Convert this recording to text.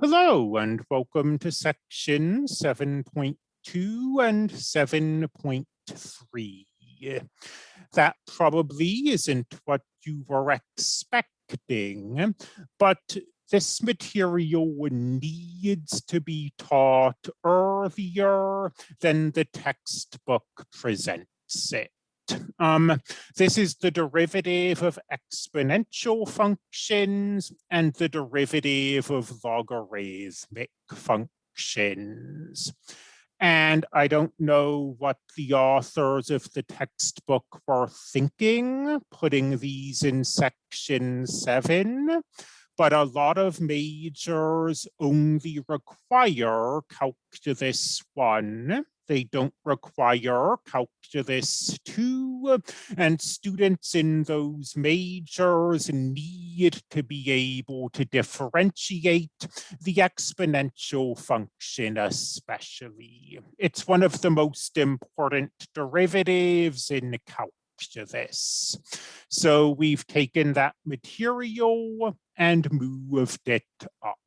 Hello and welcome to section 7.2 and 7.3. That probably isn't what you were expecting, but this material needs to be taught earlier than the textbook presents it. Um, this is the derivative of exponential functions and the derivative of logarithmic functions. And I don't know what the authors of the textbook were thinking, putting these in section seven, but a lot of majors only require calculus one they don't require calculus 2, and students in those majors need to be able to differentiate the exponential function especially. It's one of the most important derivatives in calculus. So we've taken that material and moved it up.